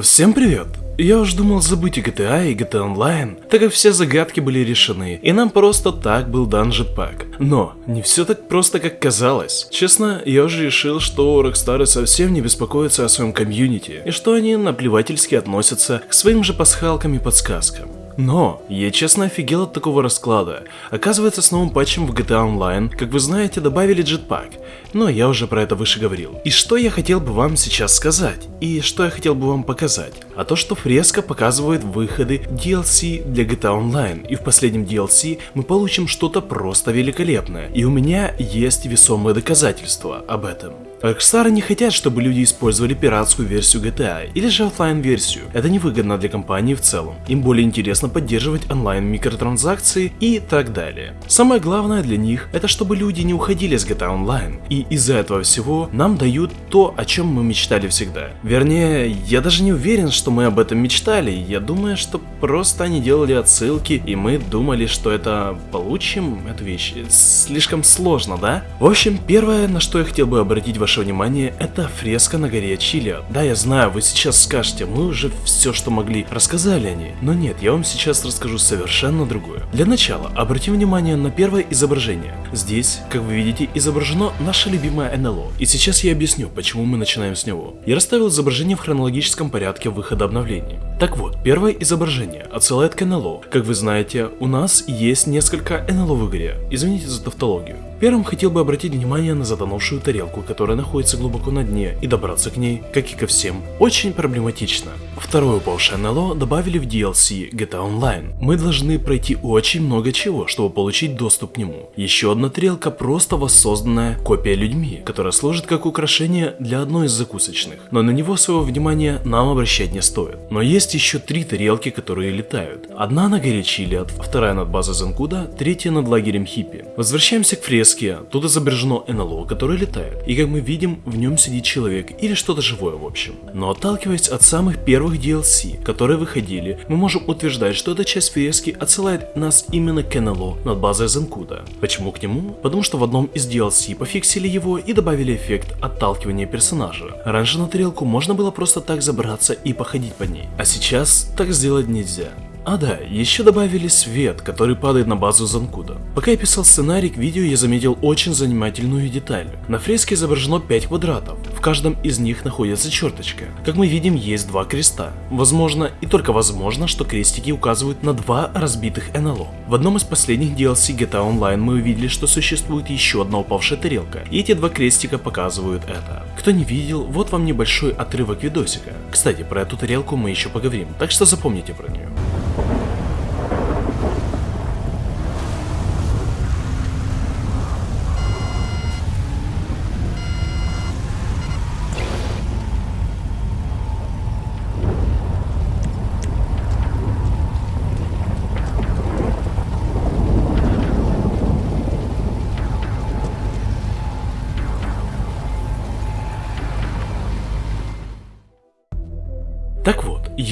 Всем привет! Я уж думал забыть и GTA, и GTA Online, так как все загадки были решены, и нам просто так был данжет пак. Но не все так просто, как казалось. Честно, я уже решил, что Rockstar совсем не беспокоятся о своем комьюнити, и что они наплевательски относятся к своим же пасхалкам и подсказкам. Но я честно офигел от такого расклада. Оказывается, с новым патчем в GTA Online, как вы знаете, добавили джетпак. Но я уже про это выше говорил. И что я хотел бы вам сейчас сказать? И что я хотел бы вам показать? А то, что фреска показывает выходы DLC для GTA Online. И в последнем DLC мы получим что-то просто великолепное. И у меня есть весомые доказательства об этом. Rockstar не хотят, чтобы люди использовали пиратскую версию GTA или же офлайн версию. Это невыгодно для компании в целом. Им более интересно поддерживать онлайн микротранзакции и так далее. Самое главное для них это чтобы люди не уходили с GTA Online. И из-за этого всего нам дают то, о чем мы мечтали всегда. Вернее, я даже не уверен, что мы об этом мечтали. Я думаю, что просто они делали отсылки и мы думали, что это получим эту вещь. Слишком сложно, да? В общем, первое, на что я хотел бы обратить ваше внимание, это фреска на горе Чили. Да, я знаю, вы сейчас скажете, мы уже все, что могли, рассказали о ней. Но нет, я вам сейчас расскажу совершенно другое. Для начала, обратим внимание на первое изображение. Здесь, как вы видите, изображено наше любимое НЛО. И сейчас я объясню, почему мы начинаем с него. Я расставил изображение в хронологическом порядке выхода обновлений. Так вот, первое изображение отсылает к НЛО. Как вы знаете, у нас есть несколько НЛО в игре. Извините за тавтологию. Первым хотел бы обратить внимание на затонувшую тарелку, которая находится глубоко на дне, и добраться к ней, как и ко всем, очень проблематично. Второе упавшее НЛО добавили в DLC GTA Online. Мы должны пройти очень много чего, чтобы получить доступ к нему. Еще одна тарелка просто воссозданная копия людьми, которая служит как украшение для одной из закусочных, но на него своего внимания нам обращать не стоит. Но есть еще три тарелки, которые летают. Одна на горе Чилиад, вторая над базой Занкуда, третья над лагерем Хиппи. Возвращаемся к фреске, тут изображено НЛО, которое летает, и как мы видим, в нем сидит человек или что-то живое в общем. Но отталкиваясь от самых первых DLC, которые выходили, мы можем утверждать, что эта часть фрески отсылает нас именно к НЛО над базой Занкуда. Почему к нему? Потому что в одном из DLC пофиксили его и добавили эффект отталкивания персонажа. Раньше на тарелку можно было просто так забраться и походить по ней, а сейчас так сделать нельзя. А да, еще добавили свет, который падает на базу Занкуда. Пока я писал сценарий к видео, я заметил очень занимательную деталь. На фреске изображено 5 квадратов, в каждом из них находится черточка. Как мы видим, есть два креста. Возможно, и только возможно, что крестики указывают на два разбитых НЛО. В одном из последних DLC GTA Online мы увидели, что существует еще одна упавшая тарелка, и эти два крестика показывают это. Кто не видел, вот вам небольшой отрывок видосика. Кстати, про эту тарелку мы еще поговорим, так что запомните про нее.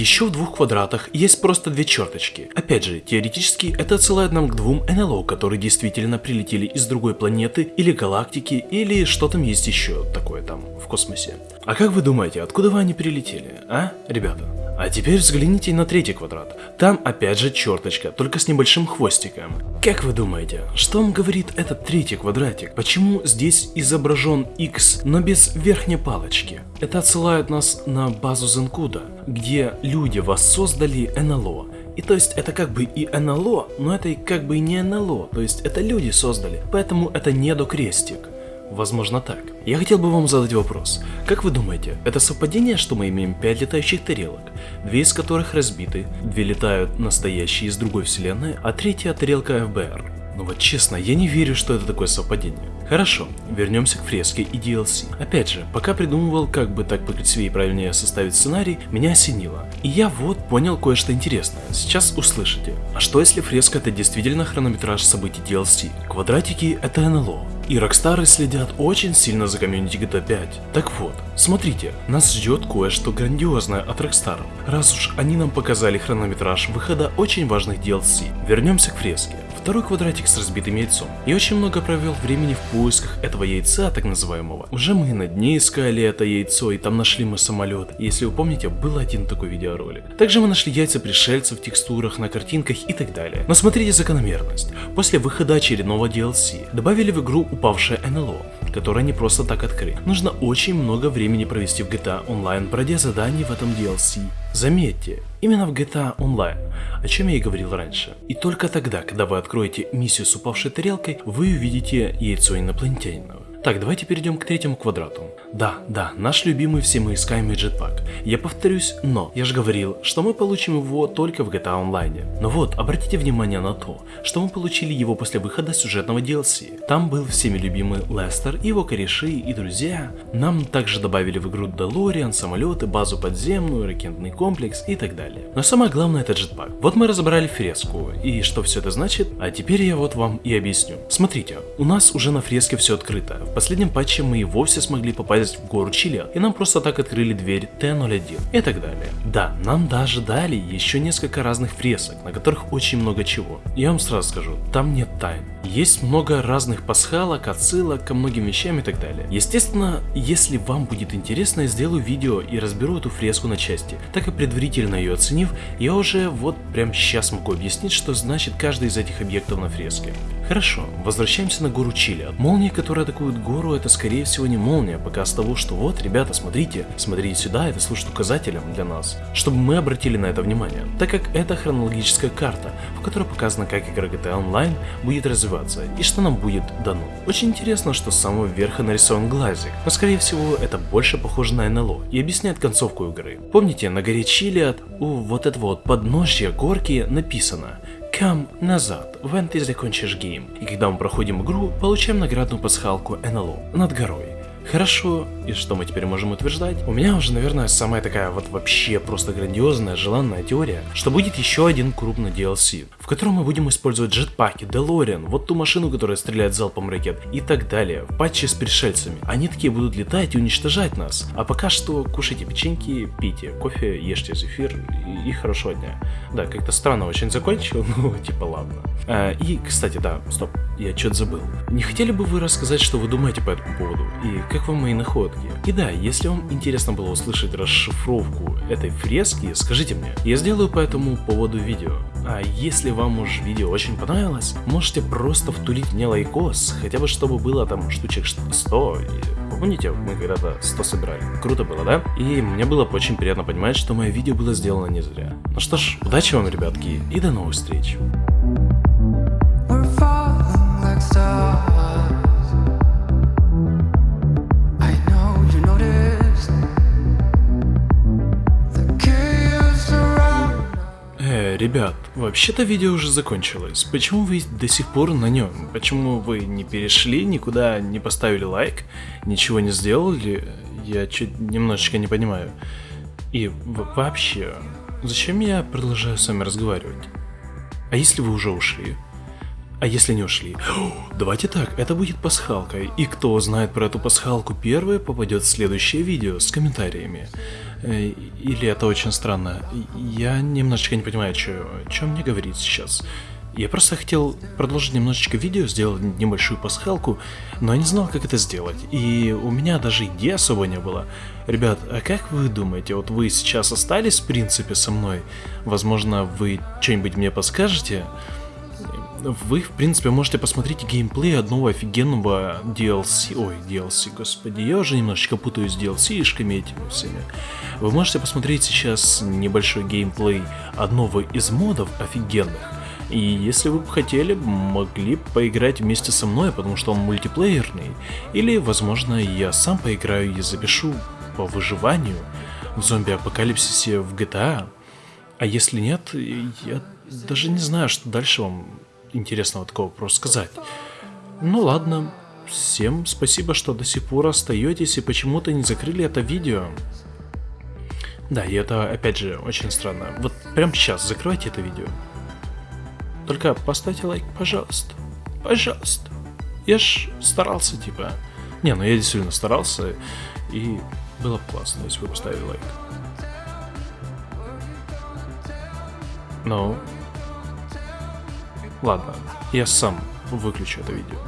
Еще в двух квадратах есть просто две черточки. Опять же, теоретически это отсылает нам к двум НЛО, которые действительно прилетели из другой планеты или галактики, или что там есть еще такое там в космосе. А как вы думаете, откуда вы они прилетели, а, ребята? А теперь взгляните на третий квадрат. Там опять же черточка, только с небольшим хвостиком. Как вы думаете, что вам говорит этот третий квадратик? Почему здесь изображен X, но без верхней палочки? Это отсылает нас на базу Зенкуда, где воссоздали НЛО. И то есть это как бы и НЛО, но это и как бы и не НЛО, то есть это люди создали, поэтому это недокрестик. Возможно так. Я хотел бы вам задать вопрос. Как вы думаете, это совпадение, что мы имеем 5 летающих тарелок, две из которых разбиты, две летают настоящие из другой вселенной, а третья тарелка ФБР? Ну вот честно, я не верю, что это такое совпадение. Хорошо, вернемся к фреске и DLC. Опять же, пока придумывал, как бы так покрасивее и правильнее составить сценарий, меня осенило. И я вот понял кое-что интересное. Сейчас услышите. А что если фреска это действительно хронометраж событий DLC? Квадратики это НЛО. И Рокстары следят очень сильно за комьюнити GTA 5. Так вот, смотрите, нас ждет кое-что грандиозное от Рокстаров. Раз уж они нам показали хронометраж выхода очень важных DLC. Вернемся к фреске. Второй квадратик с разбитым яйцом. Я очень много провел времени в поисках этого яйца, так называемого. Уже мы на дне искали это яйцо, и там нашли мы самолет. Если вы помните, был один такой видеоролик. Также мы нашли яйца пришельцев в текстурах, на картинках и так далее. Но смотрите закономерность. После выхода очередного DLC добавили в игру упавшее НЛО, которое не просто так открыть. Нужно очень много времени провести в GTA Online, пройдя задания в этом DLC. Заметьте, именно в GTA Online, о чем я и говорил раньше. И только тогда, когда вы откроете миссию с упавшей тарелкой, вы увидите яйцо инопланетянина. Так, давайте перейдем к третьему квадрату. Да, да, наш любимый все мы искаемый джетпак. Я повторюсь, но я же говорил, что мы получим его только в GTA Online. Но вот, обратите внимание на то, что мы получили его после выхода сюжетного DLC. Там был всеми любимый Лестер, его кореши и друзья. Нам также добавили в игру Делориан, самолеты, базу подземную, ракетный комплекс и так далее. Но самое главное это джетпак. Вот мы разобрали фреску, и что все это значит? А теперь я вот вам и объясню. Смотрите, у нас уже на фреске все открыто. В последнем патче мы и вовсе смогли попасть в гору Чили, и нам просто так открыли дверь Т-01 и так далее. Да, нам даже дали еще несколько разных фресок, на которых очень много чего. Я вам сразу скажу, там нет тайн. Есть много разных пасхалок, отсылок ко многим вещам и так далее. Естественно, если вам будет интересно, я сделаю видео и разберу эту фреску на части. Так и предварительно ее оценив, я уже вот прям сейчас могу объяснить, что значит каждый из этих объектов на фреске. Хорошо, возвращаемся на гору Чили. Молния, которая атакует гору, это скорее всего не молния, показ того, что вот, ребята, смотрите, смотрите сюда, это служит указателем для нас, чтобы мы обратили на это внимание, так как это хронологическая карта, в которой показано, как игра GTA Online будет развиваться и что нам будет дано. Очень интересно, что с самого верха нарисован глазик, но скорее всего это больше похоже на НЛО и объясняет концовку игры. Помните, на горе Чилиад у вот этого вот подножья горки написано Come назад, when ты закончишь гейм. И когда мы проходим игру, получаем наградную пасхалку НЛО над горой. Хорошо, и что мы теперь можем утверждать? У меня уже, наверное, самая такая вот вообще просто грандиозная, желанная теория, что будет еще один крупный DLC, в котором мы будем использовать джетпаки, Делориан, вот ту машину, которая стреляет залпом ракет и так далее, в патче с пришельцами. Они такие будут летать и уничтожать нас. А пока что кушайте печеньки, пейте кофе, ешьте зефир и, и хорошего дня. Да, как-то странно очень закончил, ну типа ладно. А, и, кстати, да, стоп, я что-то забыл. Не хотели бы вы рассказать, что вы думаете по этому поводу? И как вам мои находки? И да, если вам интересно было услышать расшифровку этой фрески, скажите мне. Я сделаю по этому поводу видео. А если вам уж видео очень понравилось, можете просто втулить мне лайкос, хотя бы чтобы было там штучек 100. И, помните, мы когда-то 100 собирали? Круто было, да? И мне было очень приятно понимать, что мое видео было сделано не зря. Ну что ж, удачи вам, ребятки, и до новых встреч. Ребят, вообще-то видео уже закончилось. Почему вы до сих пор на нем? Почему вы не перешли, никуда не поставили лайк, ничего не сделали? Я чуть немножечко не понимаю. И вообще, зачем я продолжаю с вами разговаривать? А если вы уже ушли? А если не ушли? Давайте так, это будет пасхалкой, и кто знает про эту пасхалку первый, попадет в следующее видео с комментариями. Э, Или это очень странно. Я немножечко не понимаю, что мне говорить сейчас. Я просто хотел продолжить немножечко видео, сделать небольшую пасхалку, но я не знал, как это сделать. И у меня даже идеи особо не было. Ребят, а как вы думаете, вот вы сейчас остались в принципе со мной? Возможно, вы что-нибудь мне подскажете? Вы, в принципе, можете посмотреть геймплей одного офигенного DLC. Ой, DLC, господи, я уже немножечко путаюсь с DLC-шками этими всеми. Вы можете посмотреть сейчас небольшой геймплей одного из модов офигенных. И если вы бы хотели, могли поиграть вместе со мной, потому что он мультиплеерный. Или, возможно, я сам поиграю и запишу по выживанию в зомби-апокалипсисе в GTA. А если нет, я даже не знаю, что дальше вам интересного такого просто сказать. Ну ладно, всем спасибо, что до сих пор остаетесь и почему-то не закрыли это видео. Да, и это опять же очень странно. Вот прямо сейчас закрывайте это видео. Только поставьте лайк, пожалуйста. Пожалуйста. Я ж старался, типа. Не, ну я действительно старался, и было бы классно, если бы поставили лайк. Ну, ладно, я сам выключу это видео.